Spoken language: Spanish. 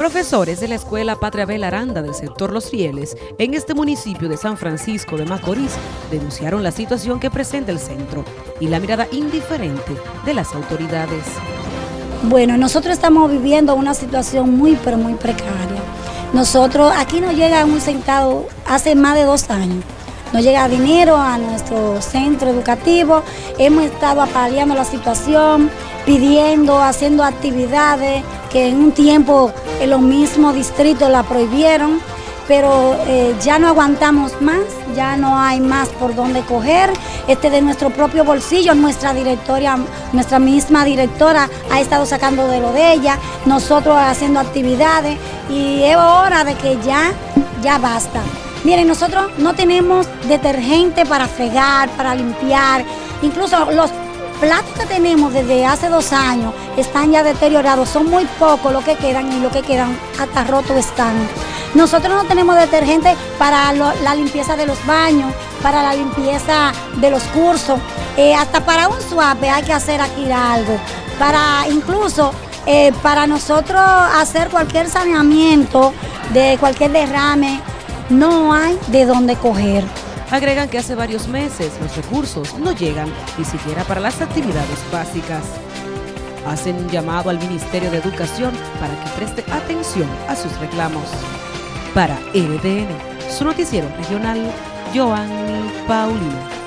Profesores de la Escuela Patria Bel Aranda del sector Los Rieles, en este municipio de San Francisco de Macorís, denunciaron la situación que presenta el centro y la mirada indiferente de las autoridades. Bueno, nosotros estamos viviendo una situación muy, pero muy precaria. Nosotros, aquí no llega un centavo hace más de dos años. No llega dinero a nuestro centro educativo. Hemos estado apaleando la situación, pidiendo, haciendo actividades que en un tiempo en los mismos distritos la prohibieron, pero eh, ya no aguantamos más, ya no hay más por dónde coger. Este de nuestro propio bolsillo, nuestra directora, nuestra misma directora ha estado sacando de lo de ella, nosotros haciendo actividades y es hora de que ya, ya basta. Miren, nosotros no tenemos detergente para fregar, para limpiar, incluso los platos que tenemos desde hace dos años están ya deteriorados, son muy pocos los que quedan y lo que quedan hasta rotos están. Nosotros no tenemos detergente para la limpieza de los baños, para la limpieza de los cursos, eh, hasta para un suave hay que hacer aquí algo, para incluso eh, para nosotros hacer cualquier saneamiento de cualquier derrame, no hay de dónde coger. Agregan que hace varios meses los recursos no llegan ni siquiera para las actividades básicas. Hacen un llamado al Ministerio de Educación para que preste atención a sus reclamos. Para NTN, su noticiero regional, Joan Paulino.